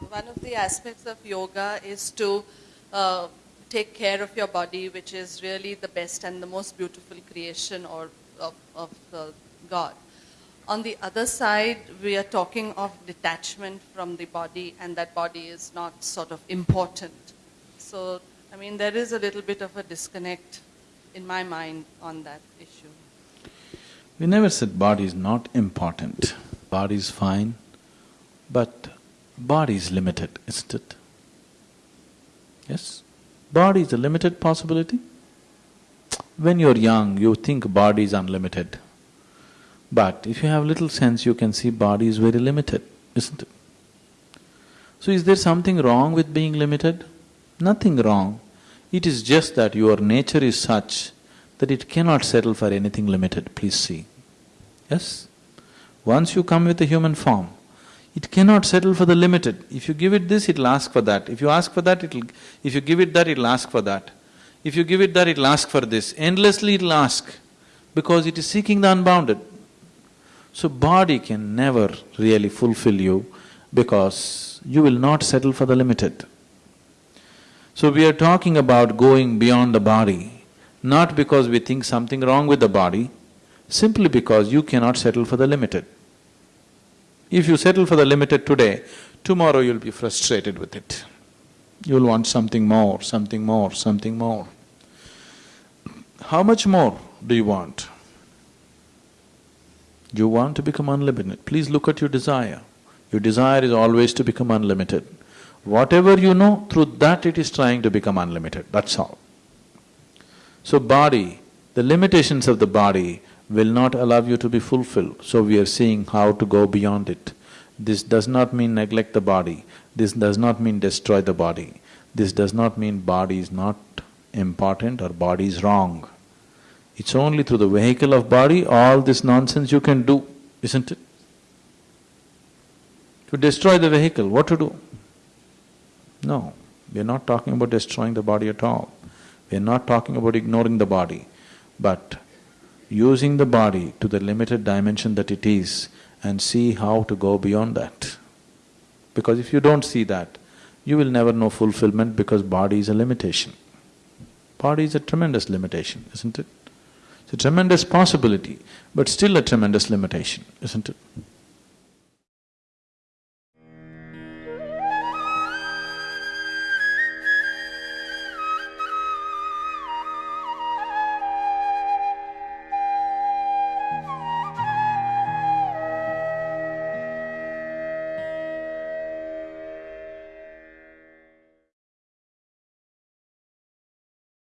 one of the aspects of yoga is to uh, take care of your body, which is really the best and the most beautiful creation or of, of uh, God. On the other side, we are talking of detachment from the body, and that body is not sort of important. So, I mean, there is a little bit of a disconnect in my mind on that issue. We never said body is not important. Body is fine, but body is limited, isn't it? Yes? Body is a limited possibility. When you're young, you think body is unlimited. But if you have little sense, you can see body is very limited, isn't it? So is there something wrong with being limited? Nothing wrong. It is just that your nature is such that it cannot settle for anything limited, please see. Yes? Once you come with a human form, it cannot settle for the limited. If you give it this, it'll ask for that. If you ask for that, it'll… if you give it that, it'll ask for that. If you give it that, it'll ask for this. Endlessly it'll ask, because it is seeking the unbounded. So body can never really fulfill you because you will not settle for the limited. So we are talking about going beyond the body, not because we think something wrong with the body, simply because you cannot settle for the limited. If you settle for the limited today, tomorrow you'll be frustrated with it. You'll want something more, something more, something more. How much more do you want? You want to become unlimited, please look at your desire. Your desire is always to become unlimited. Whatever you know, through that it is trying to become unlimited, that's all. So body, the limitations of the body will not allow you to be fulfilled, so we are seeing how to go beyond it. This does not mean neglect the body, this does not mean destroy the body, this does not mean body is not important or body is wrong. It's only through the vehicle of body all this nonsense you can do, isn't it? To destroy the vehicle, what to do? No, we are not talking about destroying the body at all. We are not talking about ignoring the body, but using the body to the limited dimension that it is and see how to go beyond that. Because if you don't see that, you will never know fulfillment because body is a limitation. Body is a tremendous limitation, isn't it? It's a tremendous possibility, but still a tremendous limitation, isn't it?